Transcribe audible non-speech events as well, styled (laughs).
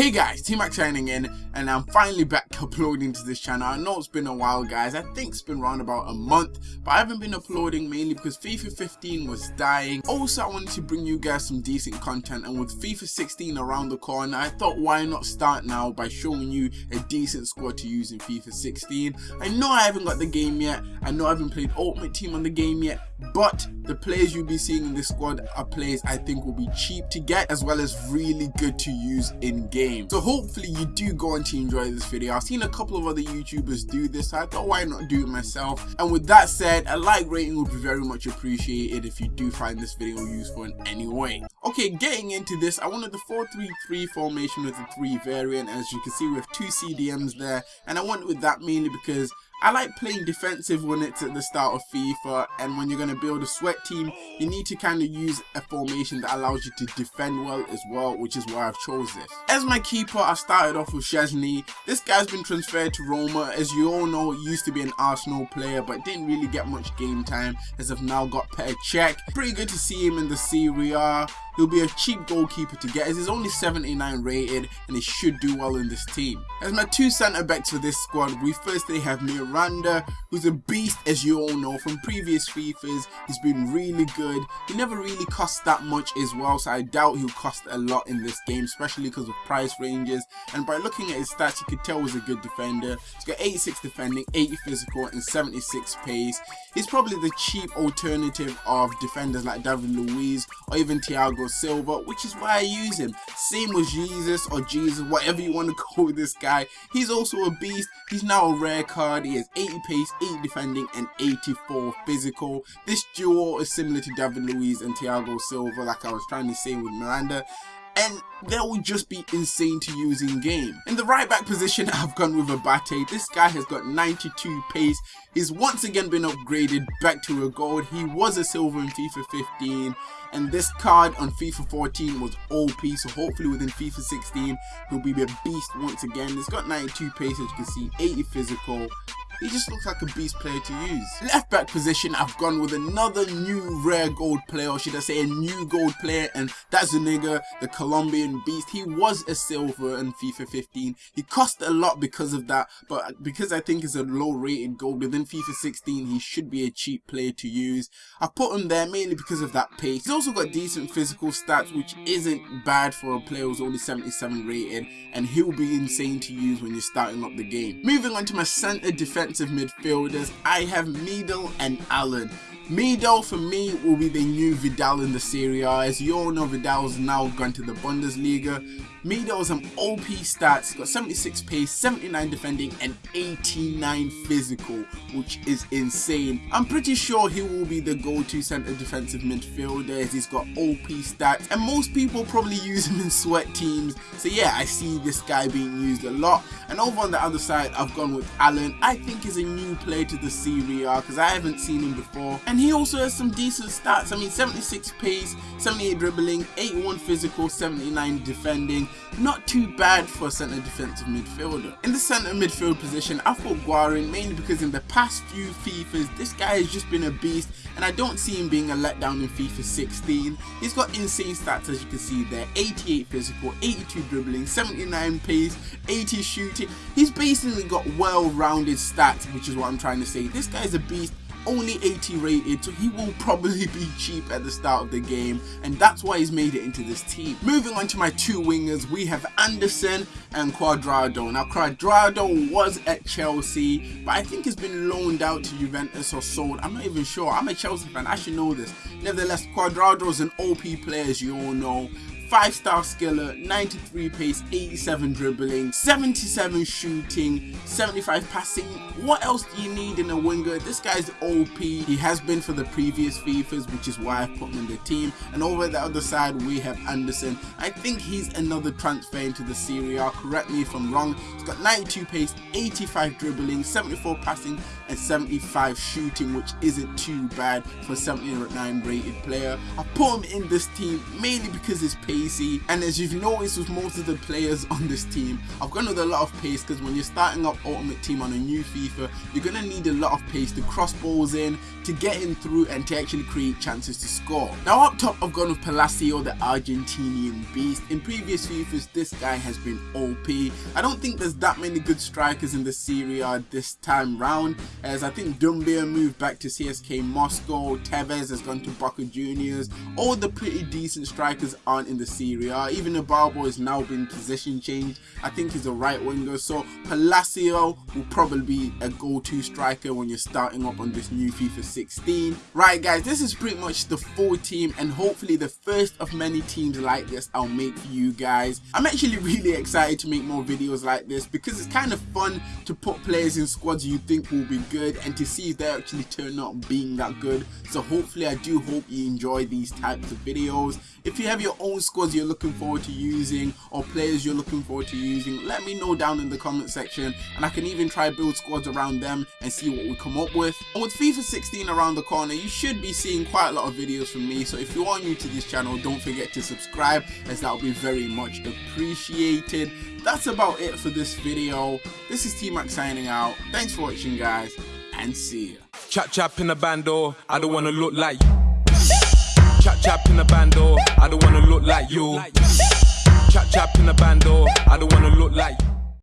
Hey guys, T-Mac signing in and I'm finally back (laughs) uploading to this channel. I know it's been a while guys, I think it's been around about a month, but I haven't been uploading mainly because FIFA 15 was dying. Also I wanted to bring you guys some decent content and with FIFA 16 around the corner, I thought why not start now by showing you a decent squad to use in FIFA 16. I know I haven't got the game yet, I know I haven't played Ultimate Team on the game yet, but the players you'll be seeing in this squad are players I think will be cheap to get as well as really good to use in game. So hopefully you do go on to enjoy this video. I've seen a couple of other YouTubers do this, so I thought why not do it myself. And with that said, a like rating would be very much appreciated if you do find this video useful in any way. Okay, getting into this, I wanted the 4-3-3 formation with the 3 variant. As you can see, we have two CDMs there, and I went with that mainly because I like playing defensive when it's at the start of FIFA and when you're going to build a sweat team you need to kind of use a formation that allows you to defend well as well which is why I've chose this. As my keeper I started off with Szczesny. This guy's been transferred to Roma as you all know he used to be an Arsenal player but didn't really get much game time as I've now got Petr Cech. Pretty good to see him in the Serie A. He'll be a cheap goalkeeper to get as he's only 79 rated and he should do well in this team. As my two centre backs for this squad, we firstly have Miranda, who's a beast as you all know from previous FIFAs. He's been really good. He never really cost that much as well, so I doubt he'll cost a lot in this game, especially because of price ranges. And by looking at his stats, you could tell he's a good defender. He's got 86 defending, 80 physical, and 76 pace. He's probably the cheap alternative of defenders like David Luiz or even Thiago Silva, which is why I use him. Same with Jesus or Jesus, whatever you want to (laughs) call this guy. He's also a beast. He's now a rare card. He has 80 pace, 80 defending, and 84 physical. This duo is similar to David Luiz and Thiago Silva, like I was trying to say with Miranda and that would just be insane to use in game. In the right back position, (laughs) I've gone with Abate. This guy has got 92 pace. He's once again been upgraded back to a gold. He was a silver in FIFA 15 and this card on FIFA 14 was OP so hopefully within FIFA 16 he'll be a beast once again. He's got 92 pace as you can see, 80 physical, he just looks like a beast player to use. Left back position, I've gone with another new rare gold player, or should I say a new gold player, and that's the nigga, the Colombian beast. He was a silver in FIFA 15. He cost a lot because of that, but because I think he's a low rated gold within FIFA 16, he should be a cheap player to use. I put him there mainly because of that pace. He's also got decent physical stats, which isn't bad for a player who's only 77 rated, and he'll be insane to use when you're starting up the game. Moving on to my center defense defensive midfielders, I have Medel and Allan. Medel for me will be the new Vidal in the Serie A. As you all know, Vidal's now gone to the Bundesliga. Medel has some OP stats, got 76 pace, 79 defending, and 89 physical, which is insane. I'm pretty sure he will be the go-to centre defensive midfielder he's got OP stats, and most people probably use him in sweat teams. So yeah, I see this guy being used a lot. And over on the other side, I've gone with Allan. I think he's a new player to the Serie A because I haven't seen him before. And he also has some decent stats. I mean, 76 pace, 78 dribbling, 81 physical, 79 defending. Not too bad for a centre defensive midfielder. In the centre midfield position, I thought Guarin mainly because in the past few FIFAs, this guy has just been a beast and I don't see him being a letdown in FIFA 16. He's got insane stats as you can see there, 88 physical, 82 dribbling, 79 pace, 80 shooting. He's basically got well-rounded stats, which is what I'm trying to say. This guy's a beast only 80 rated so he will probably be cheap at the start of the game and that's why he's made it into this team. Moving on to my two wingers we have Anderson and Cuadrado. Now Cuadrado was at Chelsea but I think he's been loaned out to Juventus or sold. I'm not even sure. I'm a Chelsea fan. I should know this. Nevertheless Cuadrado is an OP player as you all know 5 star skiller, 93 pace, 87 dribbling, 77 shooting, 75 passing. What else do you need in a winger? This guy's OP. He has been for the previous FIFAs, which is why I put him in the team. And over the other side, we have Anderson. I think he's another transfer into the Serie A. Correct me if I'm wrong. He's got 92 pace, 85 dribbling, 74 passing, and 75 shooting, which isn't too bad for a 79 rated player. I put him in this team mainly because he's pacey, and as you've noticed with most of the players on this team, I've gone with a lot of pace because when you're starting up Ultimate Team on a new FIFA, you're going to need a lot of pace to cross balls in, to get in through, and to actually create chances to score. Now up top, I've gone with Palacio, the Argentinian beast. In previous FIFAs, this guy has been OP. I don't think there's that many good strikers in the Serie A this time round, as I think Doumbia moved back to CSK Moscow, Tevez has gone to Boca Juniors, all the pretty decent strikers aren't in the Serie A, even Ibarbo has now been position changed, I think he's a right winger, so Palacio will probably be a go-to striker when you're starting up on this new FIFA 16. Right guys, this is pretty much the full team and hopefully the first of many teams like this I'll make for you guys. I'm actually (laughs) really excited to make more videos like this because it's kind of fun to put players in squads you think will be good and to see if they actually turn out being that good. So hopefully I do hope you enjoy these types of videos. If you have your own squads you're looking forward to using or players you're looking forward to using, let me know down in the comment section and I can even try build squads around them and see what we come up with. And with FIFA 16 around the corner, you should be seeing quite a lot of videos from me. So if you are new to this channel, don't forget to subscribe as that will be very much appreciated. That's about it for this video. This is T-Mac signing out. Thanks for watching guys and see ya. Chap chap in the bando, oh, I don't wanna look like you. Chap chap in the bando, oh, I don't wanna look like you. Chap chap in the bando, oh, I don't wanna look like you.